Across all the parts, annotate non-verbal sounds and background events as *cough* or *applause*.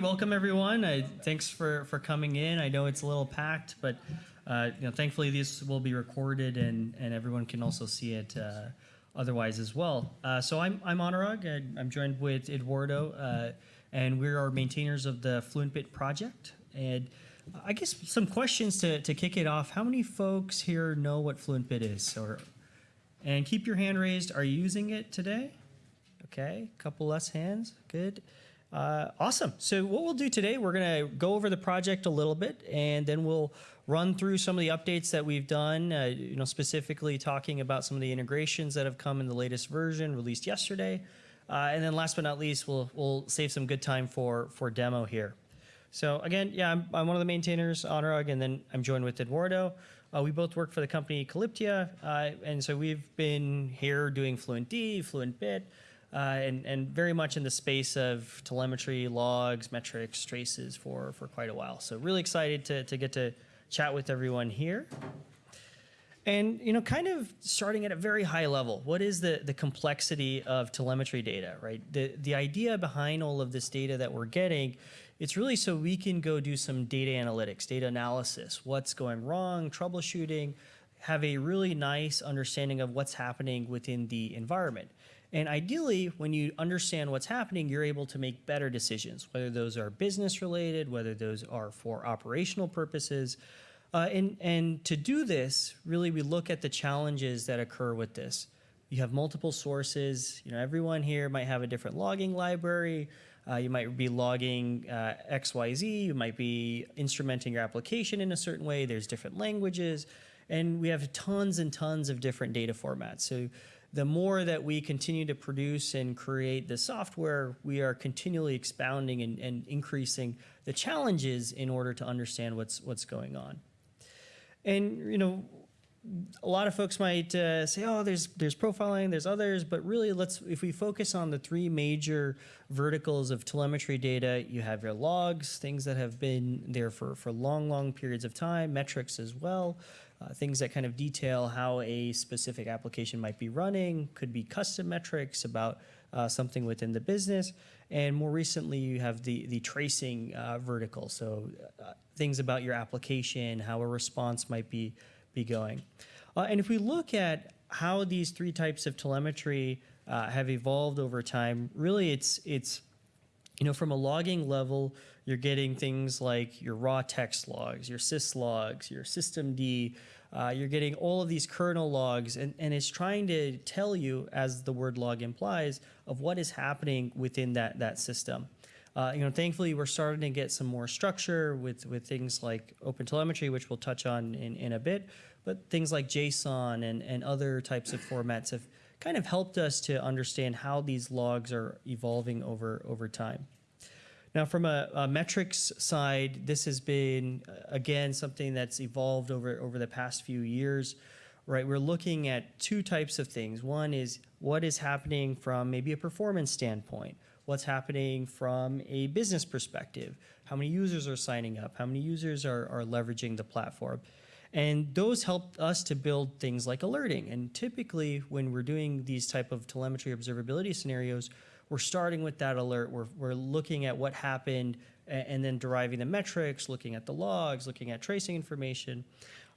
welcome everyone. Thanks for, for coming in. I know it's a little packed, but uh, you know, thankfully this will be recorded and, and everyone can also see it uh, otherwise as well. Uh, so I'm, I'm Anurag. I'm joined with Eduardo, uh, and we're our maintainers of the FluentBit project. And I guess some questions to, to kick it off. How many folks here know what FluentBit is? Or, and keep your hand raised. Are you using it today? Okay, a couple less hands. Good. Uh, awesome. So what we'll do today, we're going to go over the project a little bit, and then we'll run through some of the updates that we've done, uh, you know, specifically talking about some of the integrations that have come in the latest version released yesterday. Uh, and then last but not least, we'll, we'll save some good time for, for demo here. So again, yeah, I'm, I'm one of the maintainers, Anurag, and then I'm joined with Eduardo. Uh, we both work for the company Calyptia, uh, and so we've been here doing FluentD, FluentBit, uh, and, and very much in the space of telemetry, logs, metrics, traces for, for quite a while. So really excited to, to get to chat with everyone here. And you know, kind of starting at a very high level, what is the, the complexity of telemetry data, right? The, the idea behind all of this data that we're getting, it's really so we can go do some data analytics, data analysis, what's going wrong, troubleshooting, have a really nice understanding of what's happening within the environment. And ideally, when you understand what's happening, you're able to make better decisions, whether those are business related, whether those are for operational purposes. Uh, and, and to do this, really, we look at the challenges that occur with this. You have multiple sources. You know, everyone here might have a different logging library. Uh, you might be logging uh, XYZ. You might be instrumenting your application in a certain way. There's different languages. And we have tons and tons of different data formats. So the more that we continue to produce and create the software, we are continually expounding and, and increasing the challenges in order to understand what's what's going on. And you know, a lot of folks might uh, say, "Oh, there's there's profiling, there's others," but really, let's if we focus on the three major verticals of telemetry data, you have your logs, things that have been there for for long, long periods of time, metrics as well, uh, things that kind of detail how a specific application might be running, could be custom metrics about uh, something within the business, and more recently, you have the the tracing uh, vertical, so uh, things about your application, how a response might be be going. Uh, and if we look at how these three types of telemetry uh, have evolved over time, really it's, it's you know, from a logging level, you're getting things like your raw text logs, your sys logs, your systemd, uh, you're getting all of these kernel logs, and, and it's trying to tell you, as the word log implies, of what is happening within that, that system. Uh, you know, thankfully, we're starting to get some more structure with, with things like OpenTelemetry, which we'll touch on in, in a bit, but things like JSON and, and other types of formats have kind of helped us to understand how these logs are evolving over, over time. Now, from a, a, metrics side, this has been, uh, again, something that's evolved over, over the past few years, right? We're looking at two types of things. One is what is happening from maybe a performance standpoint what's happening from a business perspective, how many users are signing up, how many users are, are leveraging the platform. And those help us to build things like alerting. And typically when we're doing these type of telemetry observability scenarios, we're starting with that alert. We're, we're looking at what happened and, and then deriving the metrics, looking at the logs, looking at tracing information.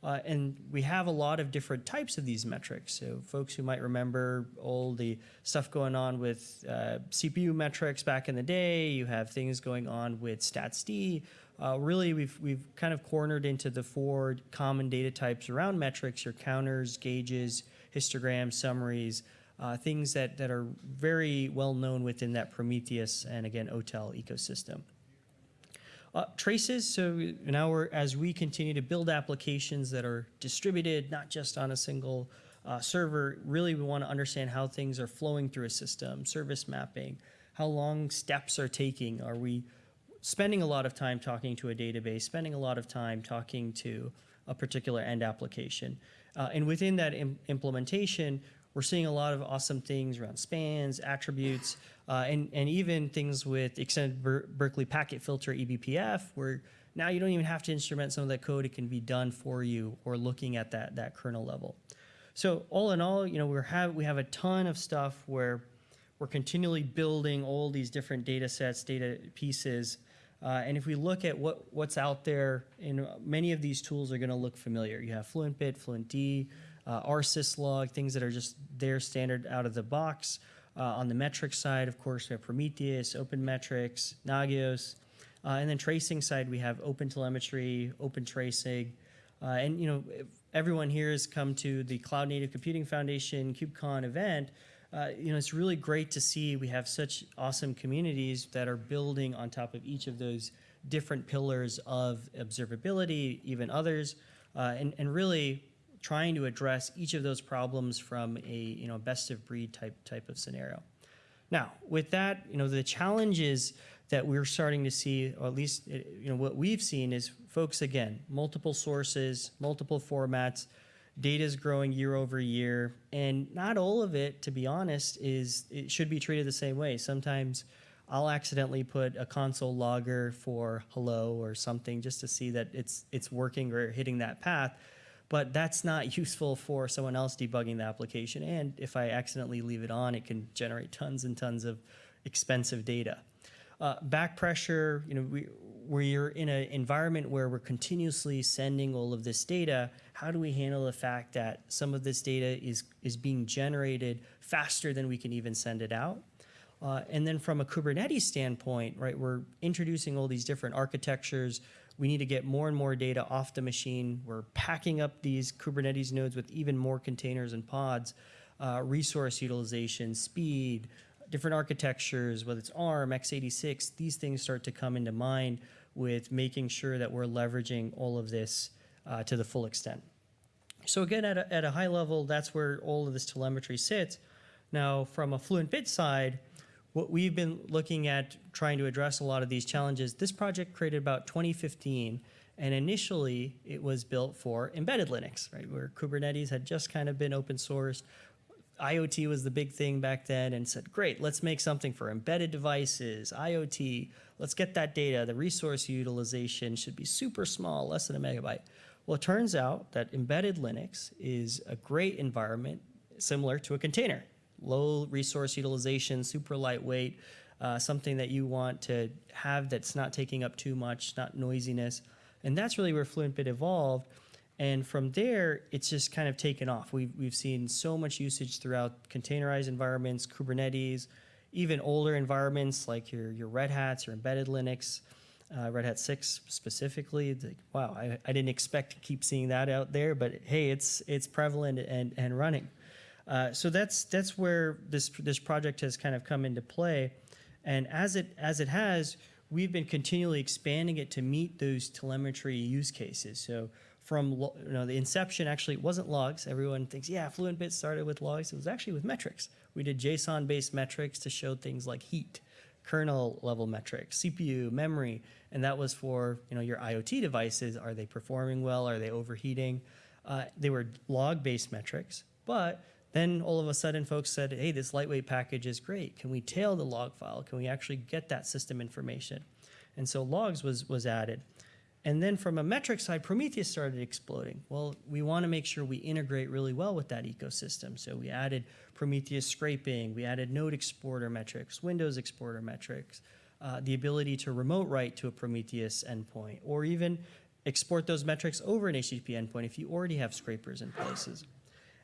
Uh, and we have a lot of different types of these metrics. So folks who might remember all the stuff going on with uh, CPU metrics back in the day, you have things going on with StatsD. Uh, really, we've, we've kind of cornered into the four common data types around metrics, your counters, gauges, histograms, summaries, uh, things that, that are very well known within that Prometheus and again, OTel ecosystem. Uh, traces, so now we're, as we continue to build applications that are distributed, not just on a single uh, server, really we want to understand how things are flowing through a system, service mapping, how long steps are taking. Are we spending a lot of time talking to a database, spending a lot of time talking to a particular end application? Uh, and within that Im implementation, we're seeing a lot of awesome things around spans, attributes, uh, and, and even things with extended Ber Berkeley packet filter eBPF, where now you don't even have to instrument some of that code. It can be done for you or looking at that, that kernel level. So all in all, you know, we have, we have a ton of stuff where we're continually building all these different data sets, data pieces, Uh, and if we look at what, what's out there, and many of these tools are going to look familiar. You have FluentBit, FluentD, uh, RSysLog, things that are just there standard out of the box. Uh, on the metrics side, of course, we have Prometheus, OpenMetrics, Nagios. Uh, and then tracing side, we have OpenTelemetry, OpenTracing. Uh, and, you know, everyone here has come to the Cloud Native Computing Foundation KubeCon event. Uh, you know, it's really great to see we have such awesome communities that are building on top of each of those different pillars of observability, even others, uh, and, and really trying to address each of those problems from a you know best of breed type type of scenario. Now, with that, you know the challenges that we're starting to see, or at least you know what we've seen is folks again multiple sources, multiple formats, data is growing year over year, and not all of it, to be honest, is it should be treated the same way. Sometimes. I'll accidentally put a console logger for hello or something just to see that it's it's working or hitting that path but that's not *laughs* useful for someone else debugging the application. And if I accidentally leave it on, it can generate tons and tons of expensive data. Uh, back pressure, you know, we, we're in an environment where we're continuously sending all of this data. How do we handle the fact that some of this data is, is being generated faster than we can even send it out? Uh, and then from a Kubernetes standpoint, right, we're introducing all these different architectures, we need to get more and more data off the machine. We're packing up these Kubernetes nodes with even more containers and pods, uh, resource utilization, speed, different architectures, whether it's ARM, x86, these things start to come into mind with making sure that we're leveraging all of this uh, to the full extent. So again, at a, at a high level, that's where all of this telemetry sits. Now, from a fluent bit side, what we've been looking at trying to address a lot of these challenges, this project created about 2015, and initially it was built for embedded Linux, right, where Kubernetes had just kind of been open sourced. IoT was the big thing back then and said, great, let's make something for embedded devices, IoT, let's get that data. The resource utilization should be super small, less than a megabyte. Well, it turns out that embedded Linux is a great environment similar to a container low resource utilization, super lightweight, uh, something that you want to have that's not taking up too much, not noisiness. And that's really where FluentBit evolved. And from there, it's just kind of taken off. We've, we've seen so much usage throughout containerized environments, Kubernetes, even older environments like your, your Red Hats, your embedded Linux, uh, Red Hat 6 specifically. Like, wow, I, I didn't expect to keep seeing that out there, but hey, it's, it's prevalent and, and running. Uh, so that's that's where this this project has kind of come into play, and as it as it has, we've been continually expanding it to meet those telemetry use cases. So from you know the inception, actually it wasn't logs. Everyone thinks yeah, FluentBit started with logs. It was actually with metrics. We did JSON-based metrics to show things like heat, kernel level metrics, CPU, memory, and that was for you know your IoT devices. Are they performing well? Are they overheating? Uh, they were log-based metrics, but then all of a sudden folks said, hey, this lightweight package is great. Can we tail the log file? Can we actually get that system information? And so logs was, was added. And then from a metric side, Prometheus started exploding. Well, we want to make sure we integrate really well with that ecosystem. So we added Prometheus scraping, we added node exporter metrics, Windows exporter metrics, uh, the ability to remote write to a Prometheus endpoint, or even export those metrics over an HTTP endpoint if you already have scrapers in places.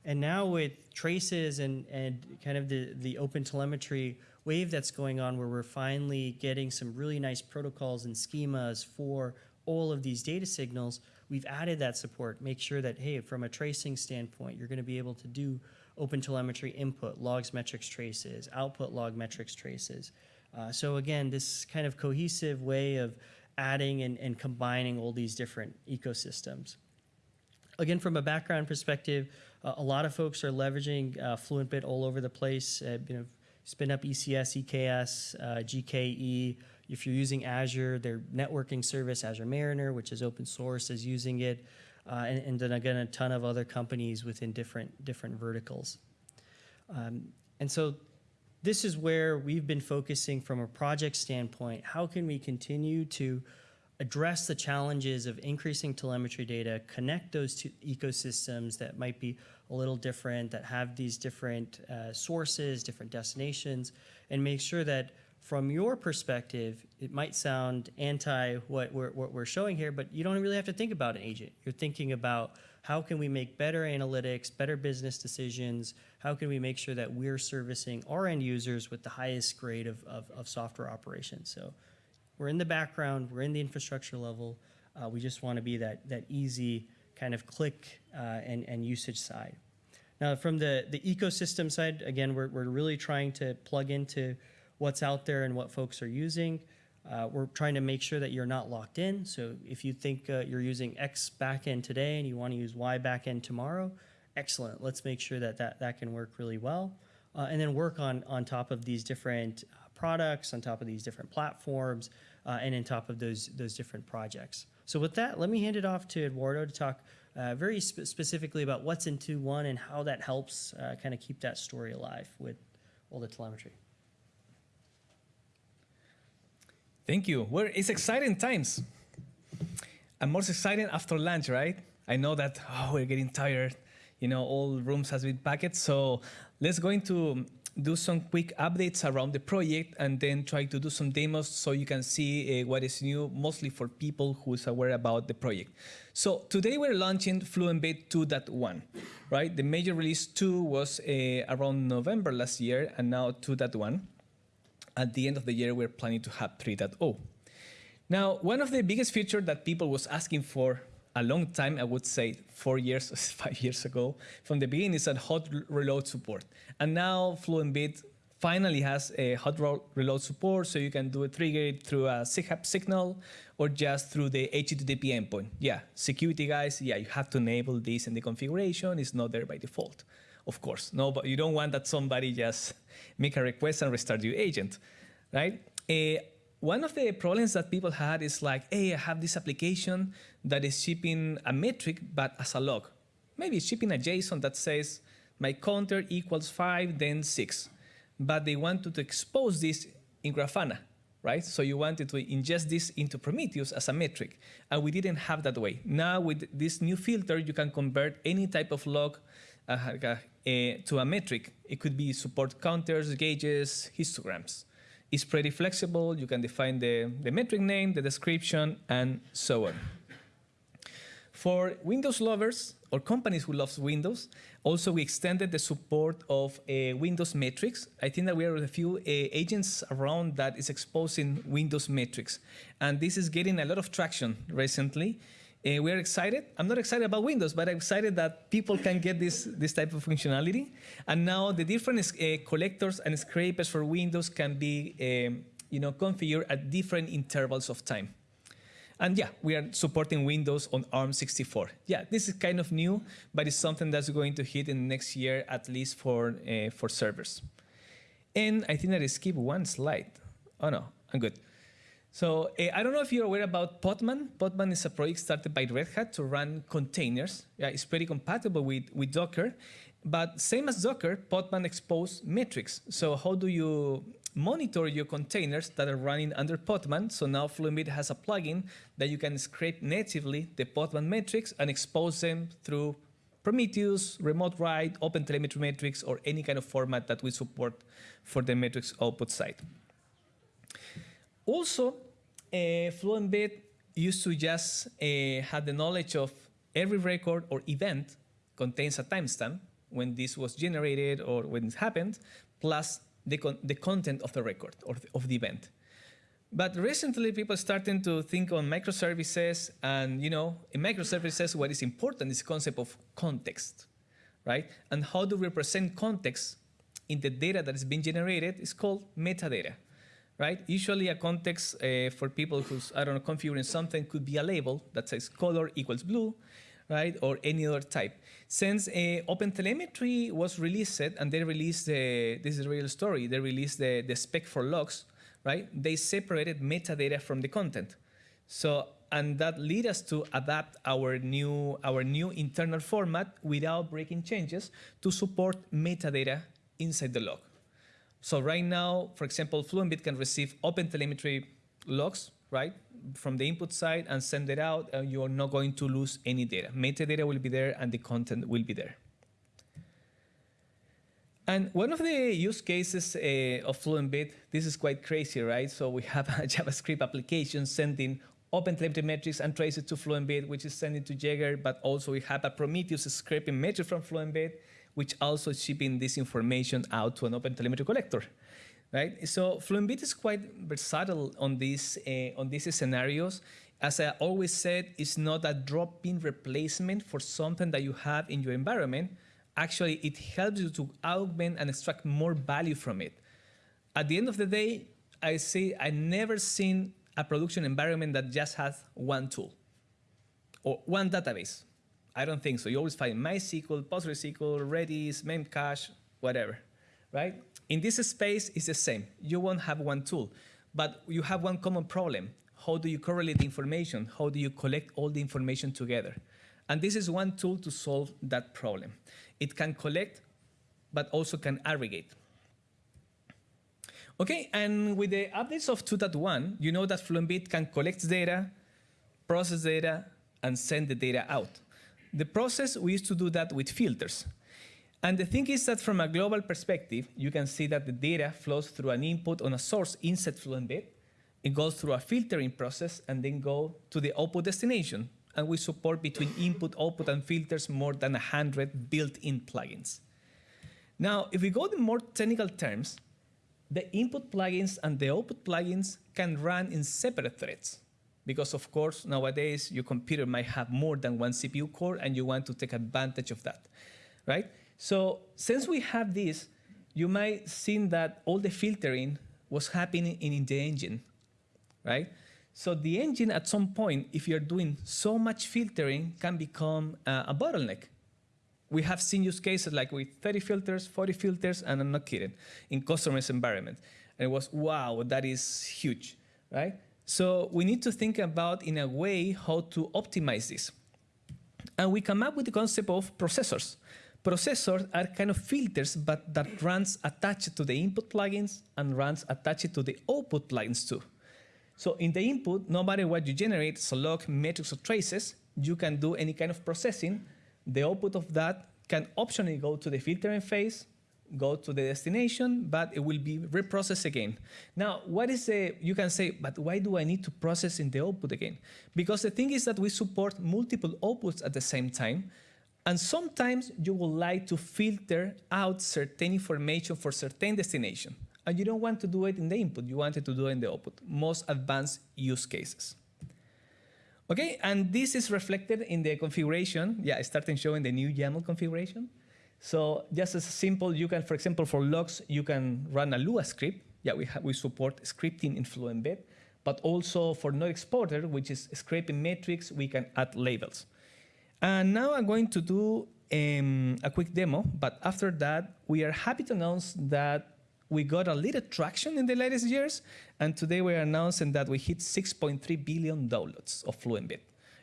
And now with traces and, and kind of the, the open telemetry wave that's going on where we're finally getting some really nice protocols and schemas for all of these data signals, we've added that support. Make sure that, hey, from a tracing standpoint, you're gonna be able to do open telemetry input, logs metrics traces, output log metrics traces. Uh, so again, this kind of cohesive way of adding and, and combining all these different ecosystems. Again, from a background perspective, uh, a lot of folks are leveraging uh, FluentBit all over the place. Uh, you know, spin up ECS, EKS, uh, GKE. If you're using Azure, their networking service, Azure Mariner, which is open source, is using it. Uh, and, and, then again, a ton of other companies within different, different verticals. Um, and so this is where we've been focusing from a project standpoint. How can we continue to address the challenges of increasing telemetry data, connect those two ecosystems that might be a little different, that have these different uh, sources, different destinations, and make sure that from your perspective, it might sound anti what we're, what we're showing here, but you don't really have to think about an agent. You're thinking about how can we make better analytics, better business decisions? How can we make sure that we're servicing our end users with the highest grade of, of, of software operations? So we're in the background, we're in the infrastructure level. Uh, we just want to be that, that easy kind of click uh, and, and usage side. Now, from the, the ecosystem side, again, we're, we're really trying to plug into what's out there and what folks are using. Uh, we're trying to make sure that you're not locked in. So if you think uh, you're using X backend today and you want to use Y backend tomorrow, excellent. Let's make sure that that, that can work really well. Uh, and then work on, on top of these different uh, products, on top of these different platforms, uh, and on top of those, those different projects. So with that, let me hand it off to Eduardo to talk uh, very spe specifically about what's in 2.1 and how that helps kind of keep that story alive with all the telemetry. Thank you. Well, it's exciting times. And more exciting after lunch, right? I know that oh, we're getting tired. You know, all rooms has been packed. So let's go into do some quick updates around the project and then try to do some demos so you can see uh, what is new, mostly for people who is aware about the project. So today we're launching Fluentbit 2.1, right? The major release 2 was uh, around November last year and now 2.1 at the end of the year, we're planning to have 3.0. Now, one of the biggest features that people was asking for a long time, I would say four years, *laughs* five years ago, from the beginning is that hot reload support. And now Fluentbit finally has a hot reload support, so you can do a trigger through a SIGHUP signal or just through the HTTP endpoint. Yeah, security guys, yeah, you have to enable this in the configuration. It's not there by default of course. No, but you don't want that somebody just *laughs* make a request and restart your agent, right? Uh, one of the problems that people had is like, hey, I have this application that is shipping a metric, but as a log. Maybe it's shipping a JSON that says my counter equals five, then six. But they wanted to expose this in Grafana, right? So you wanted to ingest this into Prometheus as a metric, and we didn't have that way. Now with this new filter, you can convert any type of log uh, uh, to a metric. It could be support counters, gauges, histograms. It's pretty flexible. You can define the, the metric name, the description, and so on. For Windows lovers or companies who love Windows, also we extended the support of uh, Windows metrics. I think that we are a few uh, agents around that is exposing Windows metrics. And this is getting a lot of traction recently. Uh, we're excited. I'm not excited about Windows, but I'm excited that people can get this, this type of functionality. And now the different uh, collectors and scrapers for Windows can be um, you know, configured at different intervals of time. And yeah, we are supporting Windows on ARM64. Yeah, this is kind of new, but it's something that's going to hit in next year, at least for, uh, for servers. And I think that I skipped one slide. Oh no, I'm good. So uh, I don't know if you're aware about Podman. Podman is a project started by Red Hat to run containers. Yeah, it's pretty compatible with, with Docker. But same as Docker, Podman expose metrics. So how do you monitor your containers that are running under Podman? So now Fluentbit has a plugin that you can scrape natively the Podman metrics and expose them through Prometheus, remote write, OpenTelemetry metrics, or any kind of format that we support for the metrics output side. Also, uh, Fluentbit used to just uh, have the knowledge of every record or event contains a timestamp when this was generated or when it happened, plus the, con the content of the record or th of the event. But recently, people starting to think on microservices, and you know, in microservices, what is important is the concept of context, right? And how to represent context in the data that is being generated is called metadata right? Usually a context uh, for people who's, I don't know, configuring something could be a label that says color equals blue, right? Or any other type. Since uh, OpenTelemetry was released and they released, the, this is a real story, they released the, the spec for logs, right? They separated metadata from the content. So, and that led us to adapt our new, our new internal format without breaking changes to support metadata inside the log. So right now, for example, Fluentbit can receive OpenTelemetry logs, right, from the input side and send it out, and you're not going to lose any data. Metadata will be there and the content will be there. And one of the use cases uh, of FluentBit, this is quite crazy, right? So we have a *laughs* JavaScript application sending OpenTelemetry metrics and traces to FluentBit, which is sending to Jaeger, but also we have a Prometheus scraping metrics from FluentBit, which also shipping this information out to an OpenTelemetry collector, right? So FluentBit is quite versatile on these, uh, on these scenarios. As I always said, it's not a drop-in replacement for something that you have in your environment. Actually, it helps you to augment and extract more value from it. At the end of the day, I say I never seen a production environment that just has one tool or one database. I don't think so. You always find MySQL, PostgreSQL, Redis, Memcache, whatever, right? In this space, it's the same. You won't have one tool, but you have one common problem. How do you correlate the information? How do you collect all the information together? And this is one tool to solve that problem. It can collect, but also can aggregate. Okay, and with the updates of 2.1, you know that FluentBit can collect data, process data, and send the data out. The process, we used to do that with filters. And the thing is that from a global perspective, you can see that the data flows through an input on a source inside FluentBit. It goes through a filtering process and then go to the output destination. And we support between input, output, and filters more than 100 built-in plugins. Now, if we go to more technical terms, the input plugins and the output plugins can run in separate threads. Because of course, nowadays, your computer might have more than one CPU core and you want to take advantage of that, right? So since we have this, you might seen that all the filtering was happening in the engine, right? So the engine at some point, if you're doing so much filtering, can become uh, a bottleneck we have seen use cases like with 30 filters, 40 filters, and I'm not kidding, in customers' environment. And it was, wow, that is huge, right? So we need to think about, in a way, how to optimize this. And we come up with the concept of processors. Processors are kind of filters, but that runs attached to the input plugins and runs attached to the output plugins too. So in the input, no matter what you generate, so log, metrics, or traces, you can do any kind of processing the output of that can optionally go to the filtering phase, go to the destination, but it will be reprocessed again. Now, what is the, you can say, but why do I need to process in the output again? Because the thing is that we support multiple outputs at the same time, and sometimes you would like to filter out certain information for certain destination, and you don't want to do it in the input, you want it to do it in the output, most advanced use cases. Okay, and this is reflected in the configuration. Yeah, starting showing the new YAML configuration. So just as simple, you can, for example, for logs, you can run a Lua script. Yeah, we, we support scripting in FluentBit, but also for node exporter, which is scraping metrics, we can add labels. And now I'm going to do um, a quick demo, but after that, we are happy to announce that we got a little traction in the latest years, and today we're announcing that we hit 6.3 billion downloads of FluentBit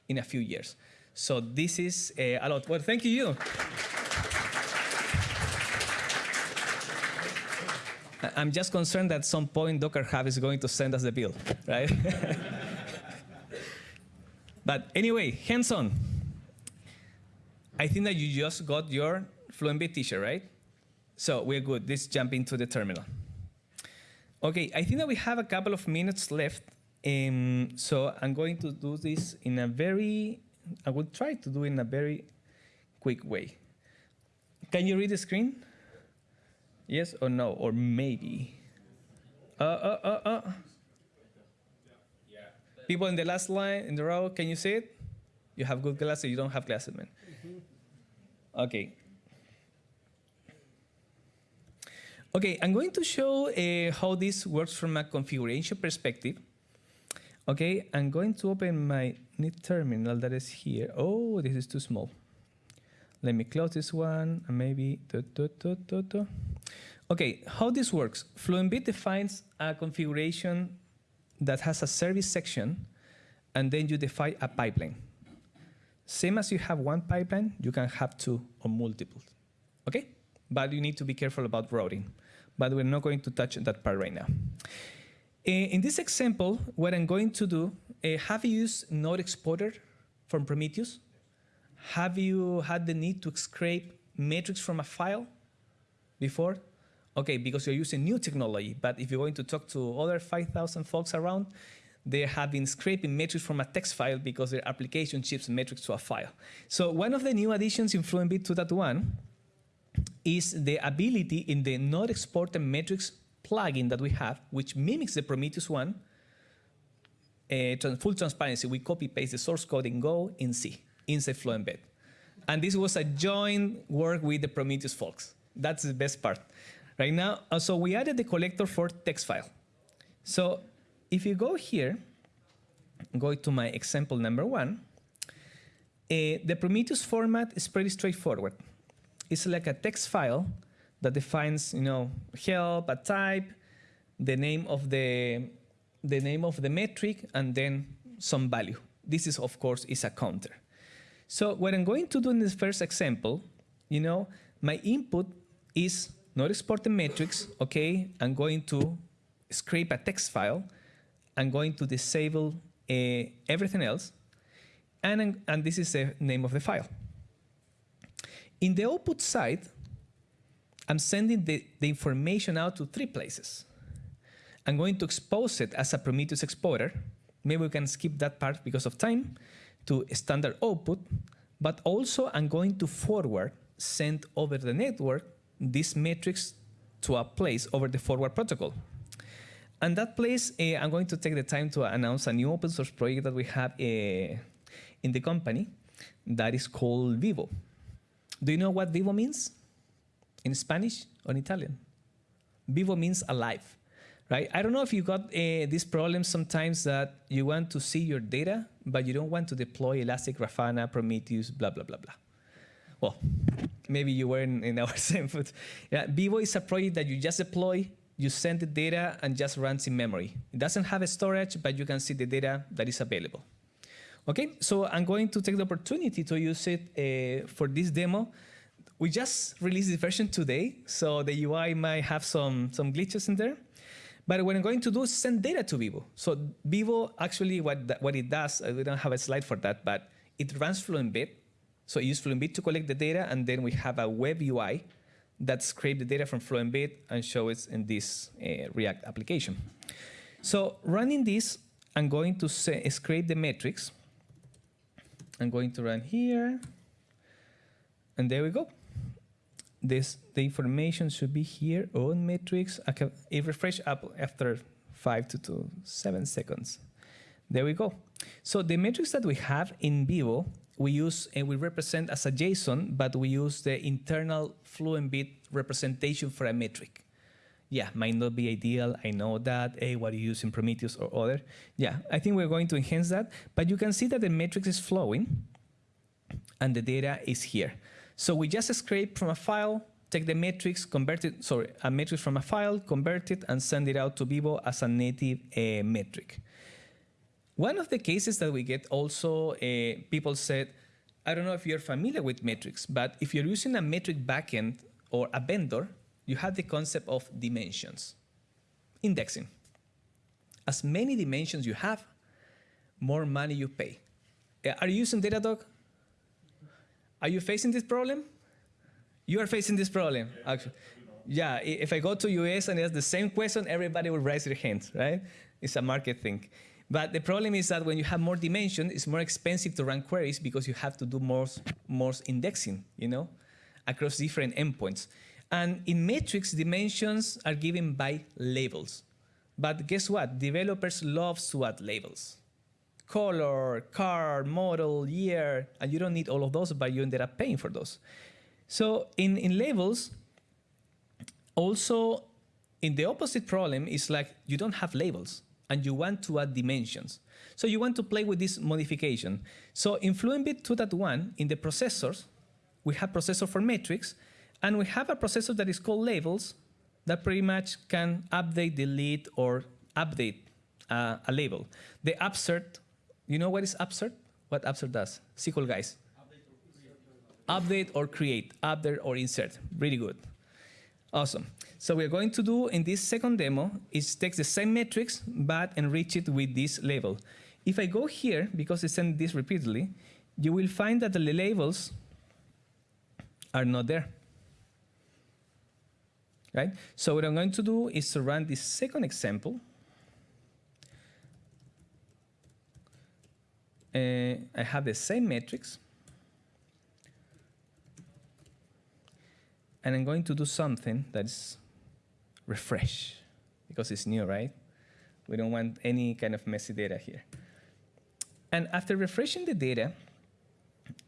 in a few years. So this is uh, a lot. Well, thank you, you. I'm just concerned that at some point Docker Hub is going to send us the bill, right? *laughs* but anyway, hands-on. I think that you just got your FluentBit t-shirt, right? So we're good. Let's jump into the terminal. Okay, I think that we have a couple of minutes left. Um, so I'm going to do this in a very, I will try to do it in a very quick way. Can you read the screen? Yes or no, or maybe? Uh, uh, uh, uh. People in the last line, in the row, can you see it? You have good glasses, you don't have glasses, man. Okay, Okay, I'm going to show uh, how this works from a configuration perspective. Okay, I'm going to open my new terminal that is here. Oh, this is too small. Let me close this one and maybe. Okay, how this works? FluentBit defines a configuration that has a service section, and then you define a pipeline. Same as you have one pipeline, you can have two or multiple. Okay? But you need to be careful about routing but we're not going to touch that part right now. Eh, in this example, what I'm going to do, uh, have you used Node Exporter from Prometheus? Have you had the need to scrape metrics from a file? before? Okay, because you're using new technology. But if you're going to talk to other 5,000 folks around, they have been scraping metrics from a text file because their application ships metrics to a file. So one of the new additions in FluentBit 2.1 is the ability in the node exporter metrics plugin that we have, which mimics the Prometheus one, uh, trans- full transparency, we copy paste the source code in Go in C inside FluentBit. And this was a joint work with the Prometheus folks. That's the best part. Right now, uh, so we added the collector for text file. So if you go here, go to my example number one, uh, the Prometheus format is pretty straightforward. It's like a text file that defines, you know, help, a type, the name of the the name of the metric, and then some value. This is, of course, is a counter. So what I'm going to do in this first example, you know, my input is node exporter metrics, okay? I'm going to scrape a text file. I'm going to disable uh, everything else. And, and this is the name of the file. In the output side, I'm sending the, the information out to three places. I'm going to expose it as a Prometheus exporter. Maybe we can skip that part because of time to standard output, but also I'm going to forward, send over the network these metrics to a place over the forward protocol. And that place, eh, I'm going to take the time to announce a new open source project that we have eh, in the company that is called Vivo. Do you know what Vivo means in Spanish or in Italian? Vivo means alive, right? I don't know if you got uh, this problem sometimes that you want to see your data, but you don't want to deploy Elastic Grafana, Prometheus, blah, blah, blah, blah. Well, maybe you were in, in *laughs* our same foot. Yeah, Vivo is a project that you just deploy, you send the data, and just runs in memory. It doesn't have a storage, but you can see the data that is available. Okay, so I'm going to take the opportunity to use it uh, for this demo. We just released the version today, so the UI might have some, some glitches in there. But what I'm going to do is send data to Vivo. So Vivo, actually, what, what it does, uh, we don't have a slide for that, but it runs FluentBit. So it uses FluentBit to collect the data, and then we have a web UI that scrape the data from FluentBit and show it in this uh, React application. So running this, I'm going to say, scrape the metrics. I'm going to run here, and there we go. This the information should be here on metrics. I can refresh up after five to, to seven seconds. There we go. So the metrics that we have in Vivo, we use and we represent as a JSON, but we use the internal FluentBit representation for a metric. Yeah, might not be ideal. I know that. Hey, what do you use in Prometheus or other? Yeah, I think we're going to enhance that. But you can see that the metrics is flowing and the data is here. So we just scrape from a file, take the metrics, convert it, sorry, a metric from a file, convert it, and send it out to Vivo as a native uh, metric. One of the cases that we get also, uh, people said, I don't know if you're familiar with metrics, but if you're using a metric backend or a vendor, you have the concept of dimensions. Indexing. As many dimensions you have, more money you pay. Uh, Are you using Datadog? Are you facing this problem? You are facing this problem, actually. Yeah, if I go to US and ask the same question, everybody will raise their hands, right? It's a market thing. But the problem is that when you have more dimension, it's more expensive to run queries because you have to do more, more indexing, you know, across different endpoints. And in metrics, dimensions are given by labels. But guess what? Developers love to add labels color, car, model, year, and you don't need all of those, but you ended up paying for those. So in, in labels, also in the opposite problem is like you don't have labels and you want to add dimensions. So you want to play with this modification. So in FluentBit 2.1, in the processors, we have processor for metrics, and we have a processor that is called labels that pretty much can update, delete, or update uh, a label. The upsert, you know what is upsert? What upsert does? SQL guys. Update or create, update or insert. Really good. Awesome. So we're going to do in this second demo is take the same metrics, but enrich it with this label. If I go here, because I send this repeatedly, you will find that the labels are not there. right? So what I'm going to do is to run this second example. Uh, I have the same metrics. And I'm going to do something that's refresh because it's new, right? We don't want any kind of messy data here. And after refreshing the data,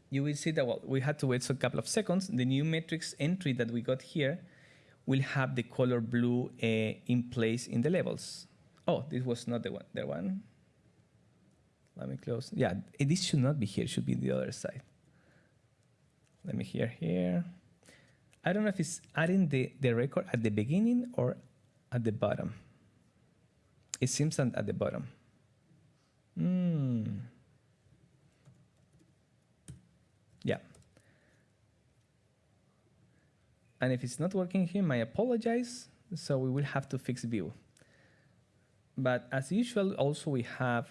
you will see that well, we had to wait a couple of seconds. The new metrics entry that we got here will have the color blue uh, in place in the labels. Oh, this was not the one. The one. Let me close. Yeah, this should not be here. It should be the other side. Let me hear here. I don't know if it's adding the, the record at the beginning or at the bottom. It seems at the bottom. Hmm. Yeah. And if it's not working here, I apologize. So we will have to fix view. But as usual, also we have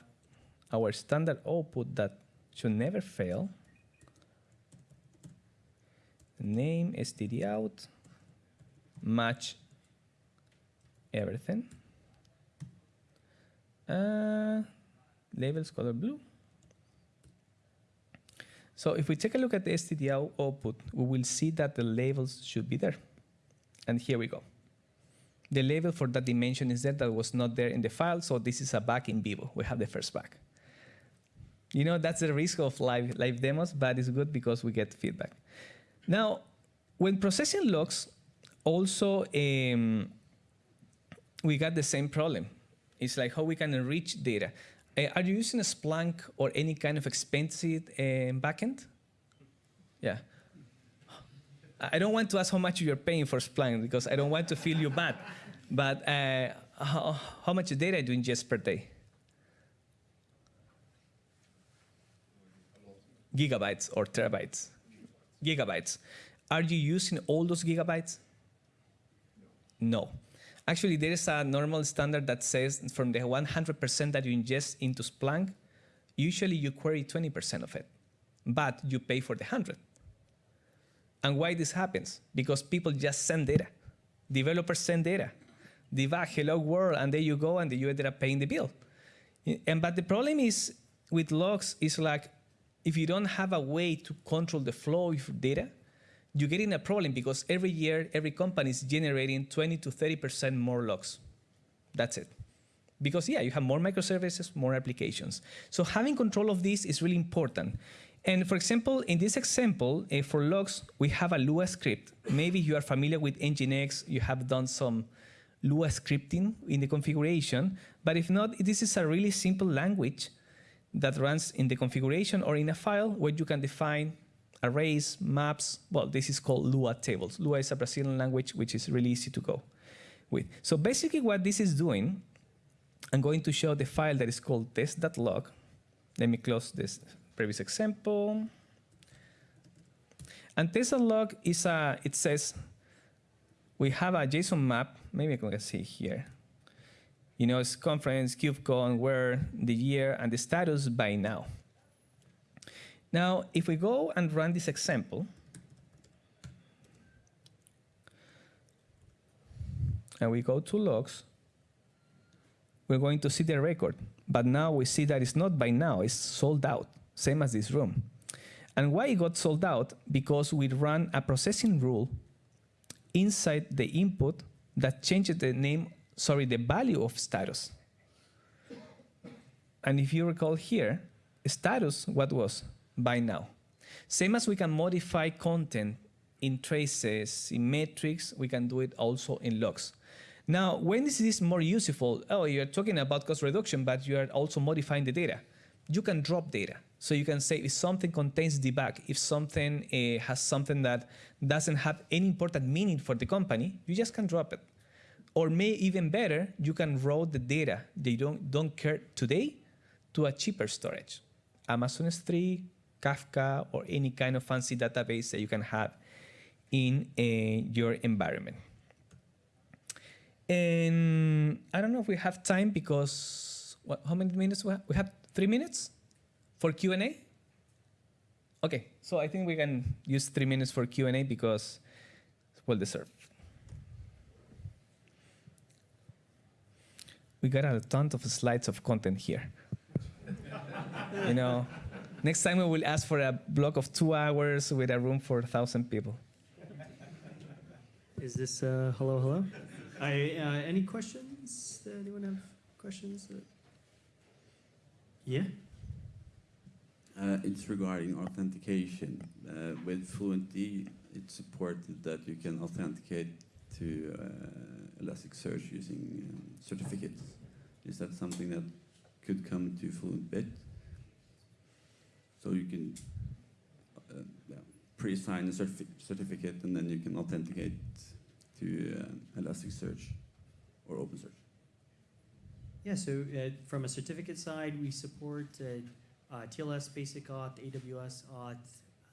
our standard output that should never fail. Name, std out, match everything. Uh, labels color blue. So if we take a look at the std out output, we will see that the labels should be there. And here we go. The label for that dimension is there that was not there in the file, so this is a bug in vivo. We have the first bug. You know, that's the risk of live, live demos, but it's good because we get feedback. Now, when processing logs, also um, we got the same problem. It's like how we can enrich data. Uh, are you using a Splunk or any kind of expensive uh, backend? Yeah. I don't want to ask how much you're paying for Splunk because I don't want to feel you bad. But uh, how, how much data do you ingest per day? Gigabytes or terabytes? Gigabytes. Are you using all those gigabytes? No. Actually, there is a normal standard that says from the 100% that you ingest into Splunk, usually you query 20% of it, but you pay for the 100. And why this happens? Because people just send data. Developers send data. Debug, hello world, and there you go, and you ended up paying the bill. And but the problem is with logs is like if you don't have a way to control the flow of data, you get in a problem because every year, every company is generating 20 to 30% more logs. That's it. Because yeah, you have more microservices, more applications. So having control of this is really important. And for example, in this example, uh, for logs, we have a Lua script. Maybe you are familiar with Nginx, you have done some Lua scripting in the configuration, but if not, this is a really simple language that runs in the configuration or in a file where you can define arrays, maps. Well, this is called Lua tables. Lua is a Brazilian language, which is really easy to go with. So basically what this is doing, I'm going to show the file that is called test.log. Let me close this previous example. And test.log is a, it says, we have a JSON map. Maybe I can see here. You know, it's conference, KubeCon, where, the year, and the status buy now. Now, if we go and run this example, and we go to logs, we're going to see the record. But now we see that it's not buy now, it's sold out, same as this room. And why it got sold out? Because we ran a processing rule inside the input that changes the name, sorry, the value of status. And if you recall here, status, what was? buy now. Same as we can modify content in traces, in metrics, we can do it also in logs. Now, when is this more useful? Oh, you're talking about cost reduction, but you are also modifying the data. You can drop data. So you can say if something contains debug, if something uh, has something that doesn't have any important meaning for the company, you just can drop it. Or may even better, you can route the data they don't, don't care today to a cheaper storage. Amazon S3, Kafka, or any kind of fancy database that you can have in uh, your environment. And I don't know if we have time because what, how many minutes we have? We have three minutes for Q&A? Okay, so I think we can use three minutes for Q&A because it's well deserved. We got a ton of slides of content here. you know, next time we will ask for a block of two hours with a room for a thousand people. Is this uh, hello, hello? I, uh, any questions? Uh, anyone have questions? Uh, yeah. Uh, it's regarding authentication. Uh, with Fluentd, it's supported that you can authenticate to uh, Elasticsearch using um, certificates. Is that something that could come to full FluentBit? So you can uh, yeah, pre-sign a certifi- certificate and then you can authenticate to uh, Elasticsearch or OpenSearch. Yeah, so uh, from a certificate side, we support uh, uh, TLS Basic Auth, AWS Auth,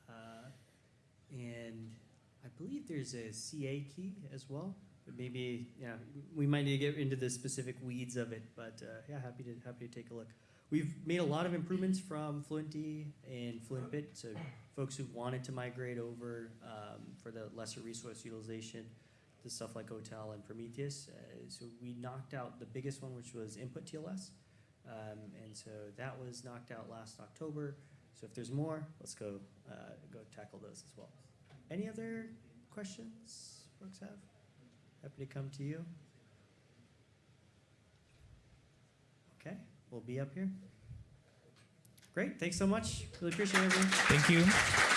uh, and I believe there's a CA key as well. But maybe, yeah, we might need to get into the specific weeds of it, but uh, yeah, happy to happy to take a look. We've made a lot of improvements from Fluentd and FluentBit, so folks who wanted to migrate over um, for the lesser resource utilization to stuff like OTel and Prometheus. Uh, so we knocked out the biggest one, which was Input TLS, um, and so that was knocked out last October. So if there's more, let's go uh, go tackle those as well. Any other questions folks have? Happy to come to you. Okay, we'll be up here. Great, thanks so much. Really appreciate it. Thank you.